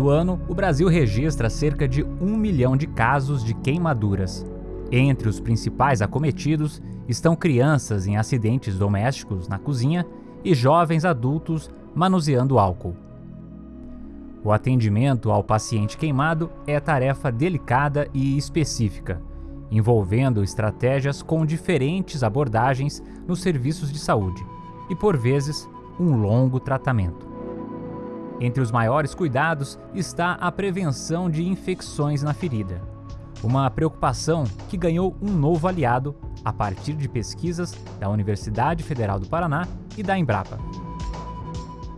Todo ano, o Brasil registra cerca de um milhão de casos de queimaduras. Entre os principais acometidos estão crianças em acidentes domésticos na cozinha e jovens adultos manuseando álcool. O atendimento ao paciente queimado é tarefa delicada e específica, envolvendo estratégias com diferentes abordagens nos serviços de saúde e, por vezes, um longo tratamento. Entre os maiores cuidados está a prevenção de infecções na ferida, uma preocupação que ganhou um novo aliado a partir de pesquisas da Universidade Federal do Paraná e da Embrapa.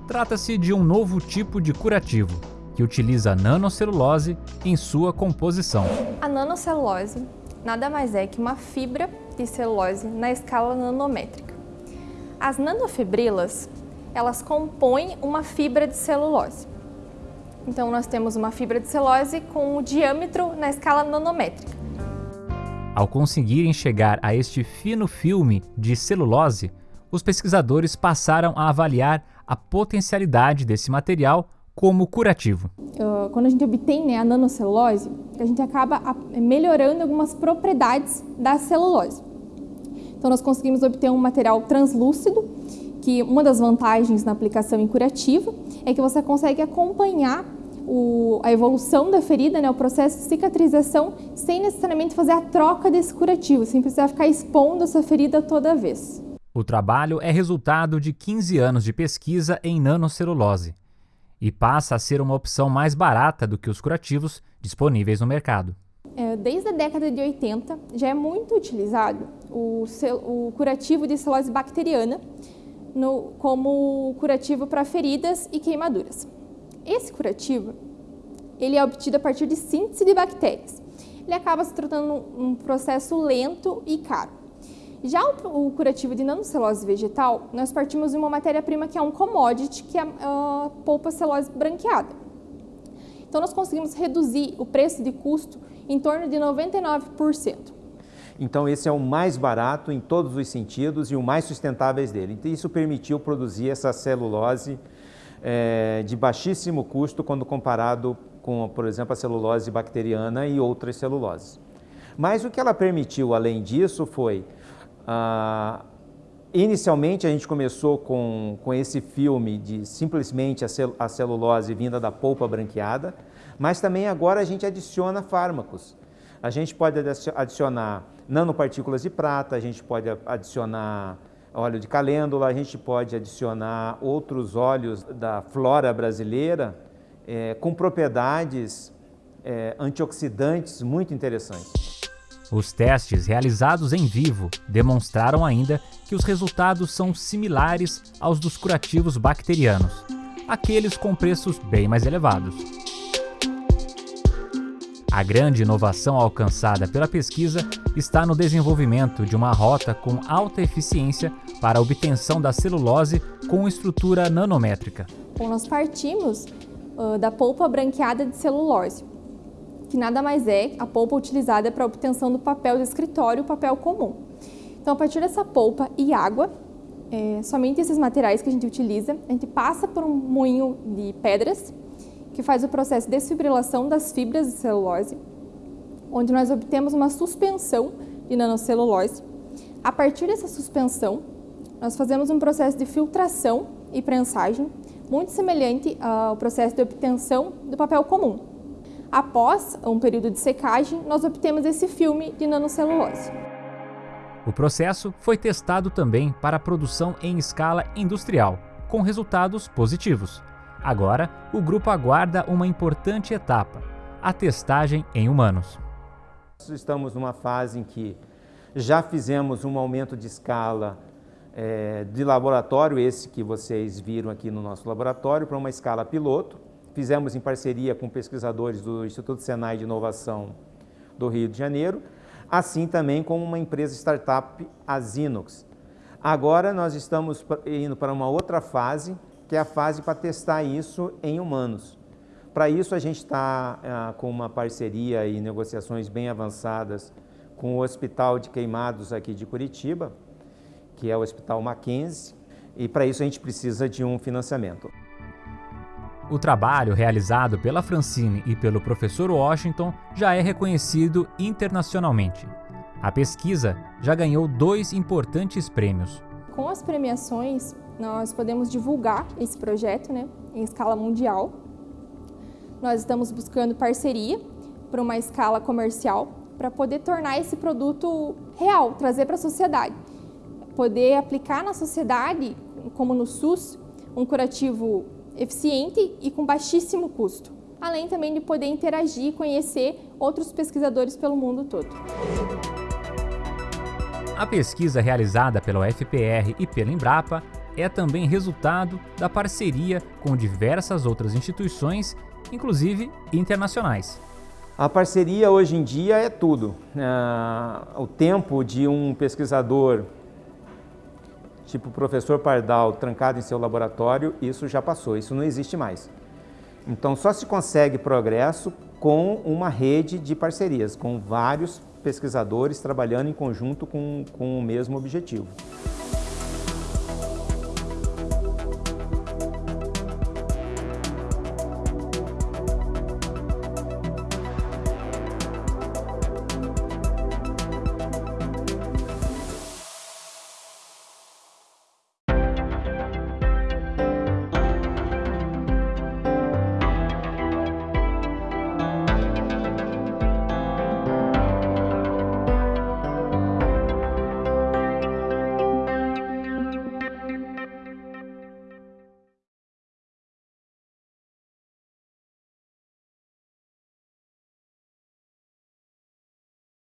Trata-se de um novo tipo de curativo, que utiliza nanocelulose em sua composição. A nanocelulose nada mais é que uma fibra de celulose na escala nanométrica. As nanofibrilas, elas compõem uma fibra de celulose. Então nós temos uma fibra de celulose com o diâmetro na escala nanométrica. Ao conseguirem chegar a este fino filme de celulose, os pesquisadores passaram a avaliar a potencialidade desse material como curativo. Uh, quando a gente obtém né, a nanocelulose, a gente acaba melhorando algumas propriedades da celulose. Então nós conseguimos obter um material translúcido, que uma das vantagens na aplicação em curativo é que você consegue acompanhar o, a evolução da ferida, né, o processo de cicatrização, sem necessariamente fazer a troca desse curativo, sem precisar ficar expondo essa ferida toda vez. O trabalho é resultado de 15 anos de pesquisa em nanocelulose e passa a ser uma opção mais barata do que os curativos disponíveis no mercado. É, desde a década de 80 já é muito utilizado o, o curativo de celulose bacteriana no, como curativo para feridas e queimaduras. Esse curativo ele é obtido a partir de síntese de bactérias. Ele acaba se tratando um processo lento e caro. Já o, o curativo de nanocelulose vegetal, nós partimos de uma matéria-prima que é um commodity, que é a polpa celulose branqueada. Então, nós conseguimos reduzir o preço de custo em torno de 99%. Então, esse é o mais barato em todos os sentidos e o mais sustentáveis dele. Então, isso permitiu produzir essa celulose é, de baixíssimo custo quando comparado com, por exemplo, a celulose bacteriana e outras celuloses. Mas o que ela permitiu, além disso, foi ah, inicialmente a gente começou com, com esse filme de simplesmente a, cel a celulose vinda da polpa branqueada, mas também agora a gente adiciona fármacos. A gente pode adicionar nanopartículas de prata, a gente pode adicionar óleo de calêndula, a gente pode adicionar outros óleos da flora brasileira é, com propriedades é, antioxidantes muito interessantes. Os testes realizados em vivo demonstraram ainda que os resultados são similares aos dos curativos bacterianos, aqueles com preços bem mais elevados. A grande inovação alcançada pela pesquisa está no desenvolvimento de uma rota com alta eficiência para a obtenção da celulose com estrutura nanométrica. Bom, nós partimos uh, da polpa branqueada de celulose, que nada mais é a polpa utilizada para a obtenção do papel de escritório, papel comum. Então, a partir dessa polpa e água, é, somente esses materiais que a gente utiliza, a gente passa por um moinho de pedras, que faz o processo de desfibrilação das fibras de celulose, onde nós obtemos uma suspensão de nanocelulose. A partir dessa suspensão, nós fazemos um processo de filtração e prensagem, muito semelhante ao processo de obtenção do papel comum. Após um período de secagem, nós obtemos esse filme de nanocelulose. O processo foi testado também para a produção em escala industrial, com resultados positivos. Agora, o grupo aguarda uma importante etapa, a testagem em humanos. Estamos numa fase em que já fizemos um aumento de escala é, de laboratório, esse que vocês viram aqui no nosso laboratório, para uma escala piloto, fizemos em parceria com pesquisadores do Instituto Senai de Inovação do Rio de Janeiro, assim também com uma empresa startup, a Zinox. Agora nós estamos indo para uma outra fase, que é a fase para testar isso em humanos. Para isso a gente está ah, com uma parceria e negociações bem avançadas com o Hospital de Queimados aqui de Curitiba, que é o Hospital Mackenzie, e para isso a gente precisa de um financiamento. O trabalho realizado pela Francine e pelo professor Washington já é reconhecido internacionalmente. A pesquisa já ganhou dois importantes prêmios. Com as premiações, nós podemos divulgar esse projeto né, em escala mundial. Nós estamos buscando parceria para uma escala comercial para poder tornar esse produto real, trazer para a sociedade. Poder aplicar na sociedade, como no SUS, um curativo eficiente e com baixíssimo custo, além também de poder interagir e conhecer outros pesquisadores pelo mundo todo. A pesquisa realizada pela UFPR e pela Embrapa é também resultado da parceria com diversas outras instituições, inclusive internacionais. A parceria hoje em dia é tudo. Uh, o tempo de um pesquisador tipo o professor Pardal trancado em seu laboratório, isso já passou, isso não existe mais. Então só se consegue progresso com uma rede de parcerias, com vários pesquisadores trabalhando em conjunto com, com o mesmo objetivo.